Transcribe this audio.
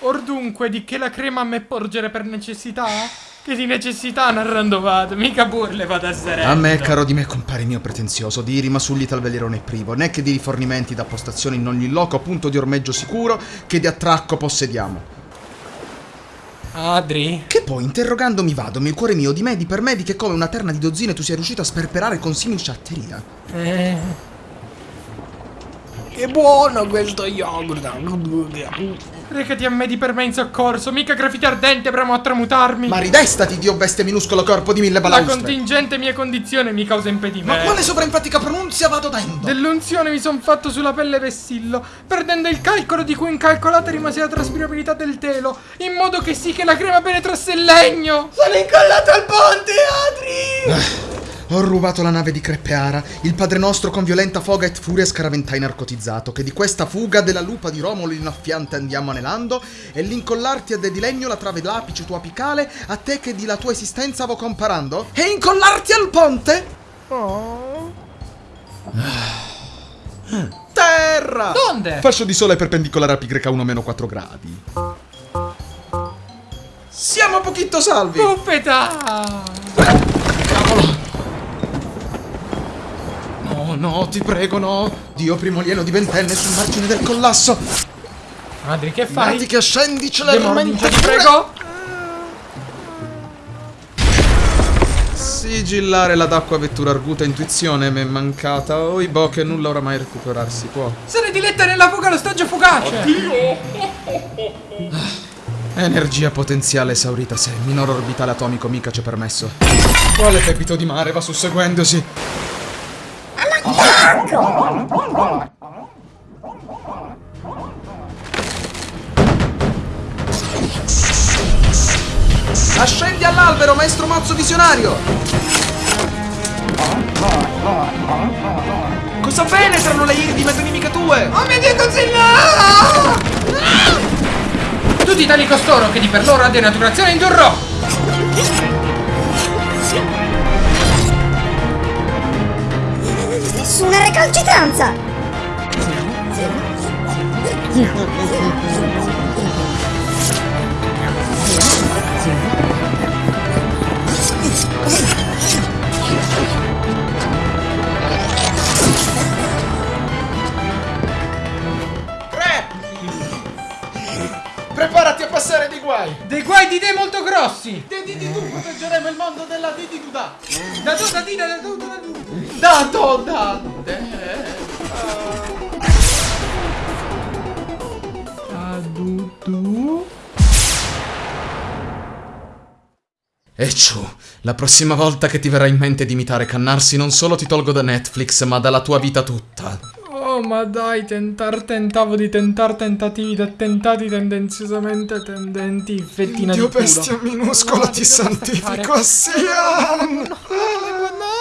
Or dunque, di che la crema a me porgere per necessità? Che di necessità narrando vado, mica burle vado a sereno. A me, caro di me, compare mio pretenzioso, di rimasugli tal velerone privo, né che di rifornimenti da postazione in ogni loco, punto di ormeggio sicuro, che di attracco possediamo. Adri? Che poi, interrogandomi vadomi, il cuore mio di me, di per me, di che come una terna di dozzine tu sia riuscito a sperperare con simil sciatteria. Eh... Che buono questo yogurt. Recati a me di per me in soccorso, mica graffiti ardente premo a tramutarmi. Ma ridestati, dio bestia minuscolo corpo di mille La balaustre. contingente mia condizione mi causa impedimento. Ma quale sovrainfatica pronunzia vado dando? Dell'unzione mi son fatto sulla pelle vessillo, perdendo il calcolo di cui incalcolata rimase la traspirabilità del telo, in modo che sì che la crema penetrasse il legno. Sono incollato al ponte, Adri! Ho rubato la nave di Creppeara, il padre nostro con violenta foga e furia scaraventai narcotizzato, che di questa fuga della lupa di Romolo innaffiante andiamo anelando, e l'incollarti a de di legno la trave d'apice tua apicale, a te che di la tua esistenza vo comparando, e incollarti al ponte? Terra! Donde? Fascio di sole perpendicolare a pi greca 1 meno 4 gradi. Siamo pochito salvi! Puppetà! No, no, ti prego, no! Dio primolieno di ventenne sul margine del collasso! Adri, che Fai fai? che scendi Demordice, celermente! ti prego! Sigillare la d'acqua vettura arguta intuizione m'è mancata. Oi boh che nulla oramai recuperarsi può. Se ne diletta nella fuga lo stagio fugace! Energia potenziale esaurita se minor orbitale atomico mica c'è permesso. Quale pepito di mare va susseguendosi? Ascendi all'albero, maestro mazzo visionario! Cosa penetrano le iri di metonimica tue? Oh mio Dio, Godzilla! Tutti tali costoro che di per loro a denaturazione indurrò! Nessuna recalcitranza! Tre! Preparati a passare dei guai! Dei guai di te molto grossi! De di di tu proteggeremo il mondo della di di duda! Da tu, da ti, da tu, da tu! Da da de. E ciù, la prossima volta che ti verrà in mente di imitare Cannarsi non solo ti tolgo da Netflix, ma dalla tua vita tutta. Oh, ma dai, tentar tentavo di tentar tentativi da tentati tendenziosamente tendenti, fettina Dio di culo. bestia minuscola, No, ti santifico? Sian! No, no,